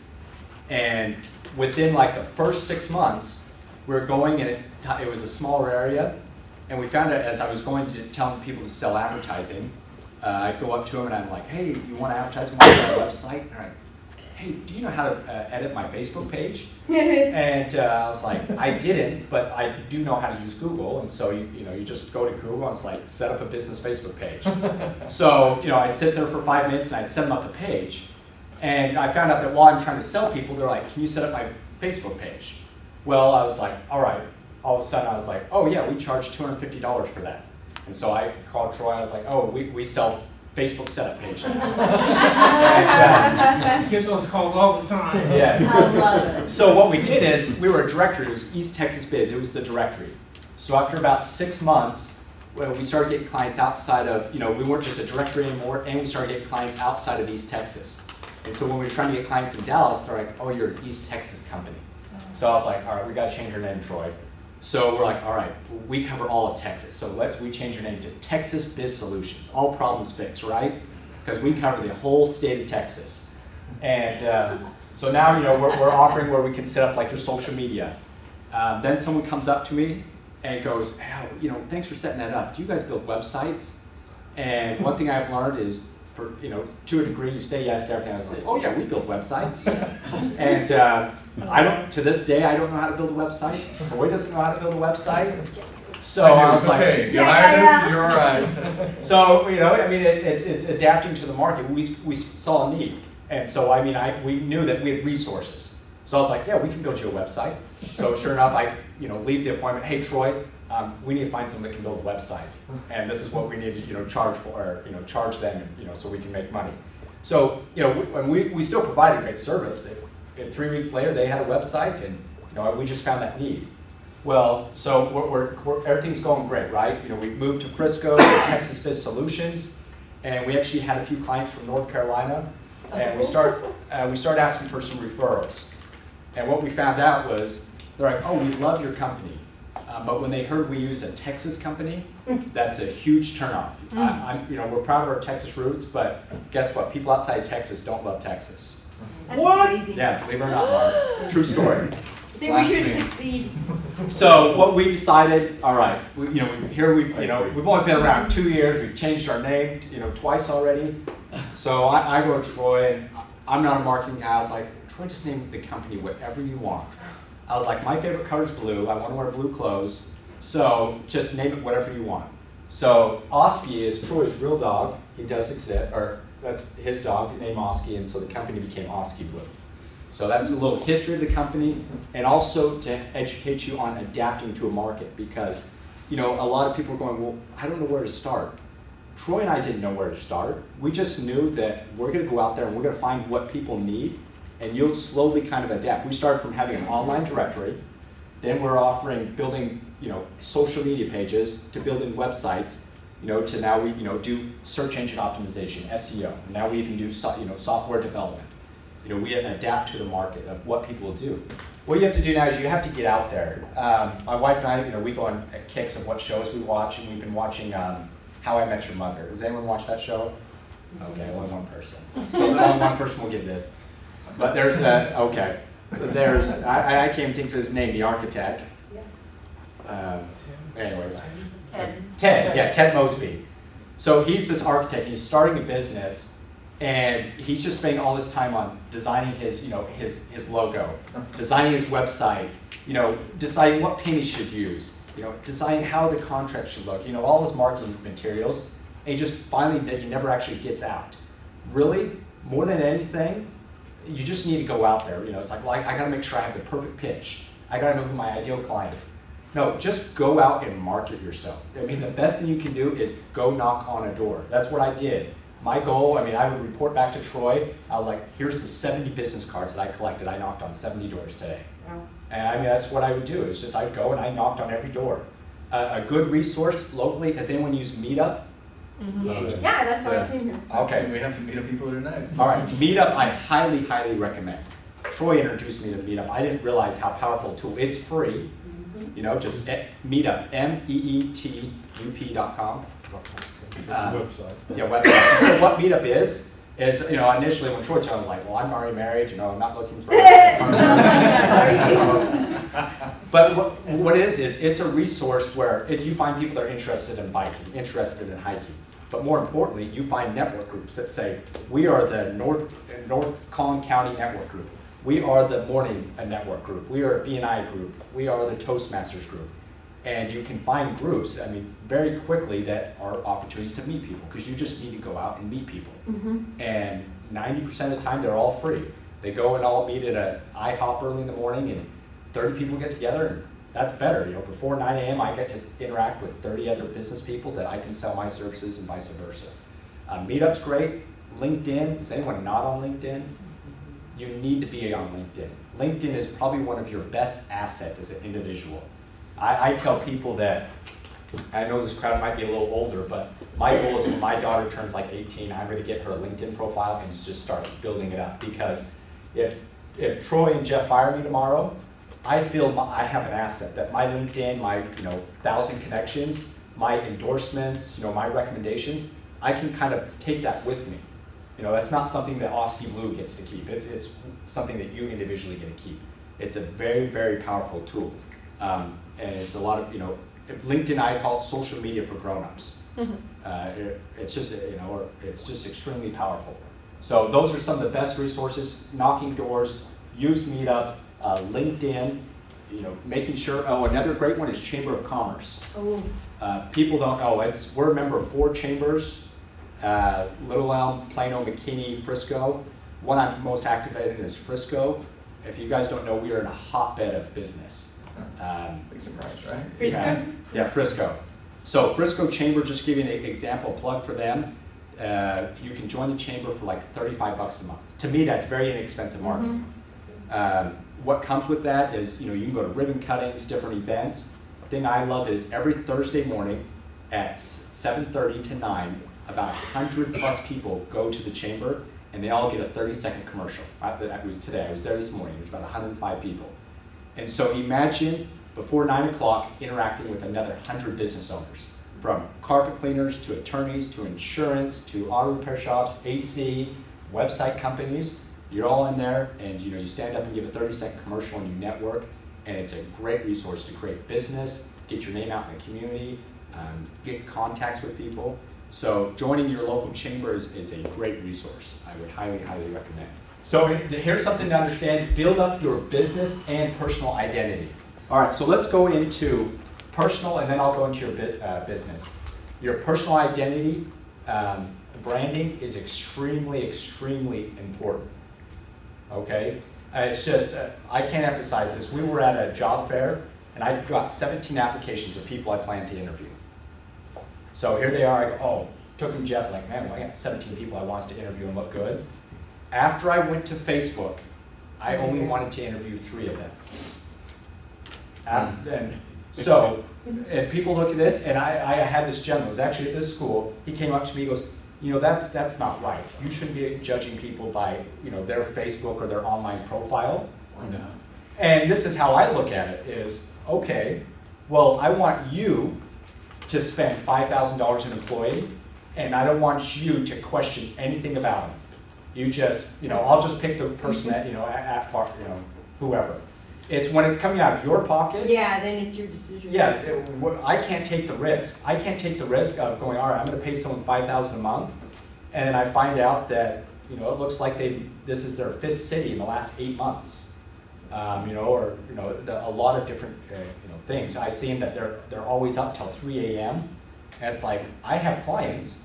And within like the first six months, we were going and it, it was a smaller area. And we found out as I was going to telling people to sell advertising, uh, I'd go up to them and I'm like, hey, you want to advertise on my website? And like, hey, do you know how to uh, edit my Facebook page? <laughs> and uh, I was like, I didn't, but I do know how to use Google. And so you, you know, you just go to Google and it's like set up a business Facebook page. <laughs> so you know, I'd sit there for five minutes and I'd set them up a page. And I found out that while I'm trying to sell people, they're like, can you set up my Facebook page? Well, I was like, all right. All of a sudden, I was like, oh yeah, we charge $250 for that. And so I called Troy. I was like, oh, we, we sell Facebook setup page. <laughs> now." and, uh, Get those calls all the time. yes. I love it. So what we did is, we were a directory, it was East Texas Biz, it was the directory. So after about six months, well, we started getting clients outside of, you know, we weren't just a directory anymore, and we started getting clients outside of East Texas. And so when we were trying to get clients in Dallas, they're like, oh, you're an East Texas company. So I was like, all right, we gotta change our name, Troy. So we're like, all right, we cover all of Texas, so let's, we change our name to Texas Biz Solutions, all problems fixed, right? Because we cover the whole state of Texas. And uh, so now, you know, we're, we're offering where we can set up like your social media. Um, then someone comes up to me and goes, hey, you know, thanks for setting that up. Do you guys build websites? And one thing I've learned is, for, you know, to a degree, you say yes to everything. I was like, oh yeah, we build websites. <laughs> and uh, I don't, to this day, I don't know how to build a website. Troy doesn't know how to build a website. So I do, I was it's like, okay. You Yeah, hire yeah, you're all right. <laughs> so you know, I mean, it, it's it's adapting to the market. We we saw a need, and so I mean, I we knew that we had resources. So I was like, yeah, we can build you a website. So sure enough, I you know leave the appointment. Hey Troy, um, we need to find someone that can build a website, and this is what we need to you know charge for, or, you know charge them, you know, so we can make money. So you know, we, we we still provided great service. It, it, three weeks later, they had a website, and you know, we just found that need. Well, so we're, we're, we're, everything's going great, right? You know, we moved to Frisco, <coughs> Texas Biz Solutions, and we actually had a few clients from North Carolina, and we start uh, we started asking for some referrals. And what we found out was, they're like, oh, we love your company. Uh, but when they heard we use a Texas company, that's a huge turnoff. I, I'm, you know, we're proud of our Texas roots, but guess what? People outside Texas don't love Texas. That's What? crazy. Yeah, believe it or not, Mark. <gasps> True story. Think we should Blasphemy. succeed. So what we decided, all right, we, you know, we, here we, you know, we've only been around two years. We've changed our name, you know, twice already. So I, I go to Troy, and I'm not a marketing guy. I was like, Troy, just name the company whatever you want. I was like, my favorite color is blue. I want to wear blue clothes. So just name it whatever you want. So Oski is Troy's real dog. He does exist, or that's his dog, named Oski, and so the company became Oski Blue. So that's a little history of the company, and also to educate you on adapting to a market because, you know, a lot of people are going, well, I don't know where to start. Troy and I didn't know where to start. We just knew that we're going to go out there and we're going to find what people need, and you'll slowly kind of adapt. We started from having an online directory, then we're offering building, you know, social media pages to building websites, you know, to now we, you know, do search engine optimization, SEO. Now we even do, so, you know, software development. You know, we adapt to the market of what people do. What you have to do now is you have to get out there. Um, my wife and I, you know, we go on kicks of what shows we watch, and we've been watching um, How I Met Your Mother. Does anyone watch that show? Okay, only one person. So only one person will get this. But there's a, okay, there's, I, I can't think of his name, the architect. Um, anyways. Ted. Ted, yeah, Ted Mosby. So he's this architect, he's starting a business, and he's just spending all this time on designing his, you know, his, his logo, designing his website, you know, deciding what paint he should use, you know, deciding how the contract should look, you know, all his marketing materials, and he just finally, he never actually gets out. Really, more than anything, you just need to go out there, you know, it's like, well, I I gotta make sure I have the perfect pitch. I gotta know who my ideal client is. No, just go out and market yourself. I mean, the best thing you can do is go knock on a door. That's what I did. My goal, I mean, I would report back to Troy. I was like, here's the 70 business cards that I collected. I knocked on 70 doors today. Wow. And I mean, that's what I would do. It's just I'd go and I knocked on every door. Uh, a good resource locally, has anyone used Meetup? Yeah, that's why I Yeah. came here. Okay. We have some meetup people here tonight. All right, Meetup, I highly, highly recommend. Troy introduced me to Meetup. I didn't realize how powerful a tool. It's free. You know, just e- Meetup, E M-E-E-T-U-P dot com. Uh, Yeah, website. So what Meetup is, is, you know, initially when Troy told me, I was like, well, I'm already married, you know, I'm not looking for. <laughs> <laughs> But what, what it is, is it's a resource where if you find people that are interested in biking, interested in hiking. But more importantly, you find network groups that say, we are the North, North Collin County Network Group. We are the Morning Network Group. We are a BNI group. We are the Toastmasters group. And you can find groups, I mean, very quickly that are opportunities to meet people, because you just need to go out and meet people. Mm-hmm. And ninety percent of the time, they're all free. They go and all meet at a IHOP early in the morning, and thirty people get together, and that's better. You know, before nine AM, I get to interact with thirty other business people that I can sell my services and vice versa. Uh, Meetup's great. LinkedIn, is anyone not on LinkedIn? You need to be on LinkedIn. LinkedIn is probably one of your best assets as an individual. I, I tell people that, I know this crowd might be a little older, but my goal is when my daughter turns like 18, I'm going to get her a LinkedIn profile and just start building it up. Because if, if Troy and Jeff fire me tomorrow, I feel my, I have an asset that my LinkedIn, my you know thousand connections, my endorsements, you know my recommendations, I can kind of take that with me. You know that's not something that Oski Blue gets to keep. It's it's something that you individually get to keep. It's a very very powerful tool, um, and it's a lot of you know LinkedIn I call it social media for grown-ups. Uh, it, it's just you know or it's just extremely powerful. So those are some of the best resources. Knocking doors, use Meetup, uh, LinkedIn. You know, making sure. Oh, another great one is Chamber of Commerce. Oh, Uh, people don't know, it's, we're a member of four chambers, uh, Little Elm, Plano, McKinney, Frisco. One I'm most active in is Frisco. If you guys don't know, we are in a hotbed of business. Um, Big surprise, right? Frisco? yeah, Yeah, Frisco. So Frisco Chamber, just give you an example, plug for them. Uh, you can join the chamber for like thirty-five bucks a month. To me, that's very inexpensive marketing. Um, what comes with that is, you know, you can go to ribbon cuttings, different events. The Thing I love is every Thursday morning at seven thirty to nine, about hundred plus people go to the chamber and they all get a 30 second commercial. I, that was today, I was there this morning, there's about 105 people. And so imagine before 9 o'clock interacting with another 100 business owners, from carpet cleaners to attorneys to insurance to auto repair shops, AC, website companies. You're all in there and you know you stand up and give a 30 second commercial and you network and it's a great resource to create business, get your name out in the community, um, get contacts with people. So joining your local chamber is, a great resource. I would highly, highly recommend. So here's something to understand, build up your business and personal identity. All right, so let's go into personal and then I'll go into your bit, uh, business. Your personal identity, um, branding is extremely, extremely important. Okay? Uh, it's just, uh, I can't emphasize this. We were at a job fair and I got 17 applications of people I plan to interview. So here they are, I go, oh, took them Jeff, like, man, well, I got 17 people I want to interview and look good. After I went to Facebook, I only wanted to interview three of them. Af- and so, and people look at this, and I, I had this gentleman, was actually at this school, he came up to me, he goes, you know, that's, that's not right. You shouldn't be judging people by, you know, their Facebook or their online profile. No. And this is how I look at it is, okay, well, I want you to spend five thousand dollars an employee, and I don't want you to question anything about them. You just, you know, I'll just pick the person that, you know, at, at part, you know, whoever. It's when it's coming out of your pocket. Yeah, then it's your decision. Yeah, it- I can't take the risk. I can't take the risk of going, all right, I'm gonna pay someone five thousand a month, and then I find out that, you know, it looks like they, this is their fifth city in the last eight months. Um, you know, or, you know, the, a lot of different, uh, you know, things. I've seen that they're, they're always up till three AM. And it's like, I have clients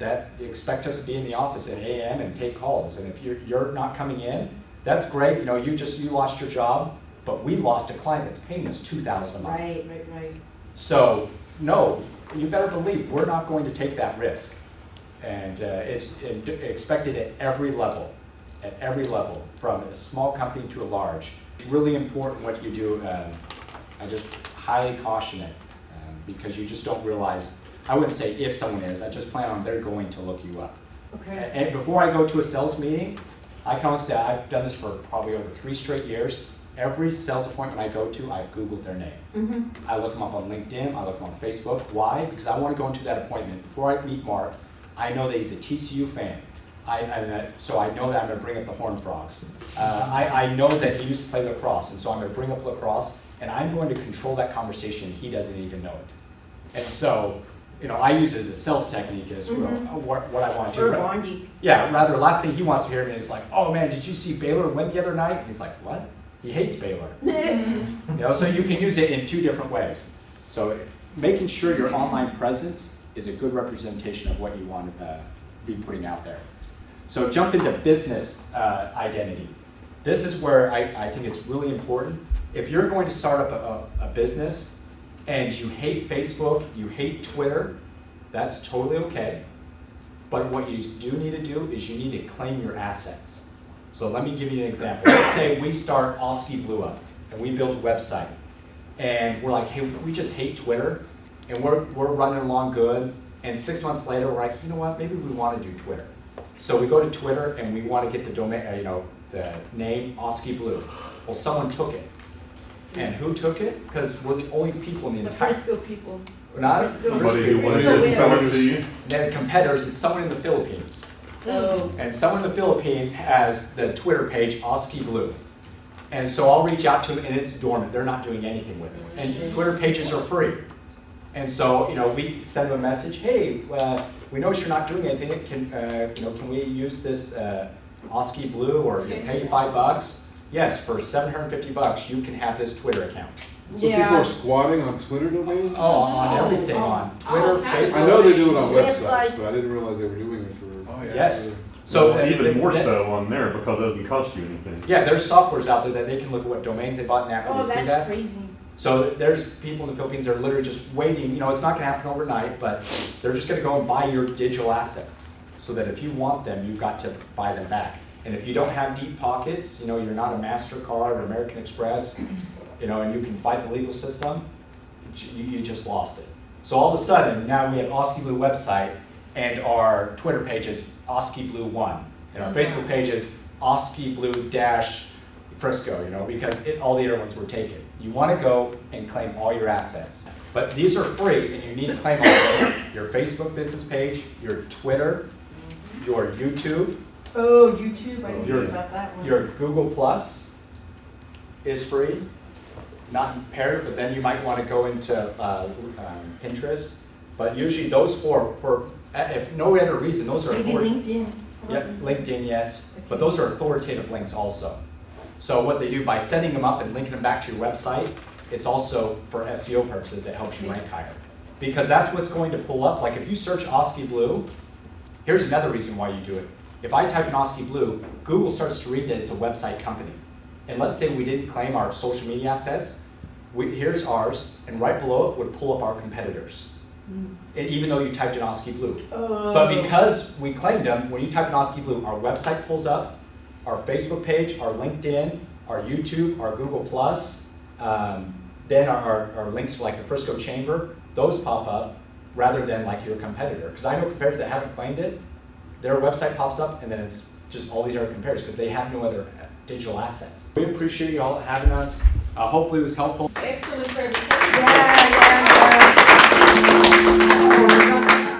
that expect us to be in the office at eight AM and take calls, and if you're, you're not coming in, that's great, you know, you just, you lost your job, but we lost a client that's paying us two thousand a month. Right, right, right. So, no, you better believe, we're not going to take that risk. And uh, it's it- expected at every level, at every level, from a small company to a large. It's really important what you do. um, I just highly caution it, um, because you just don't realize, I wouldn't say if someone is, I just plan on they're going to look you up. Okay. And before I go to a sales meeting, I can honestly say, I've done this for probably over three straight years. Every sales appointment I go to, I've Googled their name. Mm-hmm. I look them up on LinkedIn, I look them on Facebook. Why? Because I want to go into that appointment. Before I meet Mark, I know that he's a TCU fan. I, that- so I know that I'm going to bring up the Horned Frogs. Uh, I, I know that he used to play lacrosse, and so I'm going to bring up lacrosse, and I'm going to control that conversation. He doesn't even know it. And so, you know, I use it as a sales technique as well, Mhm. what, what I want to do. Or bonding. Yeah, rather, last thing he wants to hear me is like, oh man, did you see Baylor win the other night? And he's like, what? He hates Baylor. <laughs> You know, so you can use it in two different ways. So making sure your online presence is a good representation of what you want to uh, be putting out there. So jump into business uh, identity. This is where I, I think it's really important. If you're going to start up a, a, a business and you hate Facebook, you hate Twitter, that's totally okay. But what you do need to do is you need to claim your assets. So let me give you an example. Let's say we start Oski Blue Up and we build a website. And we're like, hey, we just hate Twitter and we're, we're running along good. And six months later, we're like, you know what, maybe we want to do Twitter. So we go to Twitter and we want to get the domain, uh, you know, the name Oski Blue. Well, someone took it. And who took it? Because we're the only people in the The entire, Frisco people. we're not. Somebody who wanted Still to with sell it to you. Then competitors, it's someone in the Philippines. Oh. And someone in the Philippines has the Twitter page Oski Blue. And so I'll reach out to them and it's dormant, they're not doing anything with it. And Twitter pages are free. And so, you know, we send them a message, hey, uh, we notice you're not doing anything, can, uh, you know, can we use this uh, Oski Blue or you pay you five bucks? Yes, for seven hundred and fifty bucks, you can have this Twitter account. So people are squatting on Twitter domains? Oh, on everything, on Twitter, Oh, Facebook. I know they do it on Websites. websites, but I didn't realize they were doing it for. Yeah. Yes. So Well, even more that- so on there because it doesn't cost you anything. Yeah, there's softwares out there that they can look at what domains they bought and after Oh, they see that. crazy. So there's people in the Philippines that are literally just waiting, you know, it's not gonna happen overnight, but they're just gonna go and buy your digital assets. So that if you want them, you've got to buy them back. And if you don't have deep pockets, you know, you're not a MasterCard or American Express, you know, and you can fight the legal system, you, you just lost it. So all of a sudden, now we have Oski Blue website and our Twitter page is Oski Blue One. And our Facebook page is Oski Blue dash Frisco, you know, because it, all the other ones were taken. You wanna go and claim all your assets. But these are free and you need to claim all. Your Facebook business page, your Twitter, your YouTube, Oh, YouTube, I didn't Your- about that one. your Google Plus is free, not impaired, but then you might want to go into uh, um, Pinterest. But usually those four, for, if no other reason, those are. Maybe author- LinkedIn. Yep, LinkedIn, yes, but those are authoritative links also. So what they do by setting them up and linking them back to your website, it's also for SEO purposes, it helps you rank higher. Because that's what's going to pull up, like if you search Oski Blue, here's another reason why you do it. If I type in Oski Blue, Google starts to read that it's a website company. And let's say we didn't claim our social media assets, we, here's ours, and right below it would pull up our competitors. And even though you typed in Oski Blue. But Oh. because we claimed them, when you type in Oski Blue, our website pulls up, our Facebook page, our LinkedIn, our YouTube, our Google Plus, um, then our, our, our links to like the Frisco Chamber, those pop up rather than like your competitor. Because I know competitors that haven't claimed it, their website pops up and then it's just all these other competitors because they have no other uh, digital assets. We appreciate you all having us. Uh, hopefully it was helpful. Excellent presentation. Yeah, yeah, yeah. Gracias.